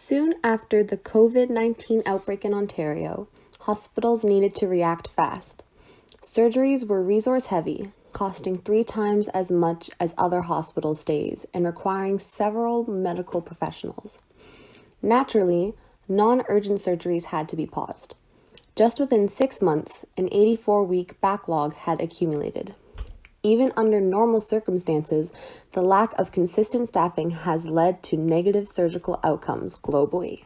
Soon after the COVID 19 outbreak in Ontario, hospitals needed to react fast. Surgeries were resource heavy, costing three times as much as other hospital stays and requiring several medical professionals. Naturally, non urgent surgeries had to be paused. Just within six months, an 84 week backlog had accumulated. Even under normal circumstances, the lack of consistent staffing has led to negative surgical outcomes globally.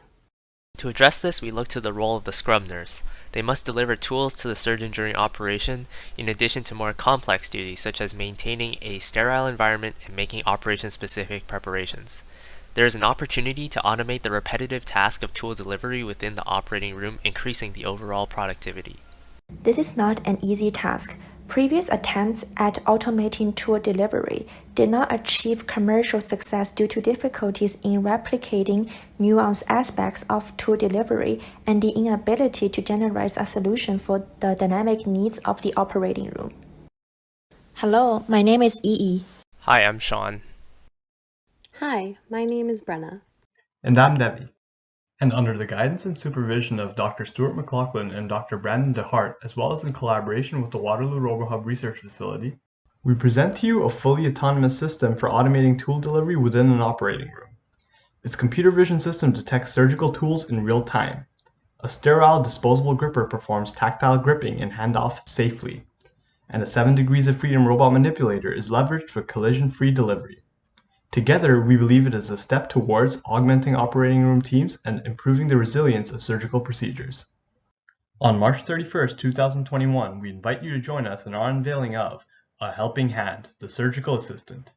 To address this, we look to the role of the scrub nurse. They must deliver tools to the surgeon during operation, in addition to more complex duties such as maintaining a sterile environment and making operation-specific preparations. There is an opportunity to automate the repetitive task of tool delivery within the operating room, increasing the overall productivity. This is not an easy task, Previous attempts at automating tool delivery did not achieve commercial success due to difficulties in replicating nuanced aspects of tool delivery and the inability to generate a solution for the dynamic needs of the operating room. Hello, my name is Yi. Hi, I'm Sean. Hi, my name is Brenna. And I'm Debbie and under the guidance and supervision of Dr. Stewart McLachlin and Dr. Brandon DeHart, as well as in collaboration with the Waterloo RoboHub Research Facility, we present to you a fully autonomous system for automating tool delivery within an operating room. Its computer vision system detects surgical tools in real time. A sterile disposable gripper performs tactile gripping and handoff safely, and a 7 degrees of freedom robot manipulator is leveraged for collision-free delivery. Together, we believe it is a step towards augmenting operating room teams and improving the resilience of surgical procedures. On March 31, 2021, we invite you to join us in our unveiling of A Helping Hand, the Surgical Assistant.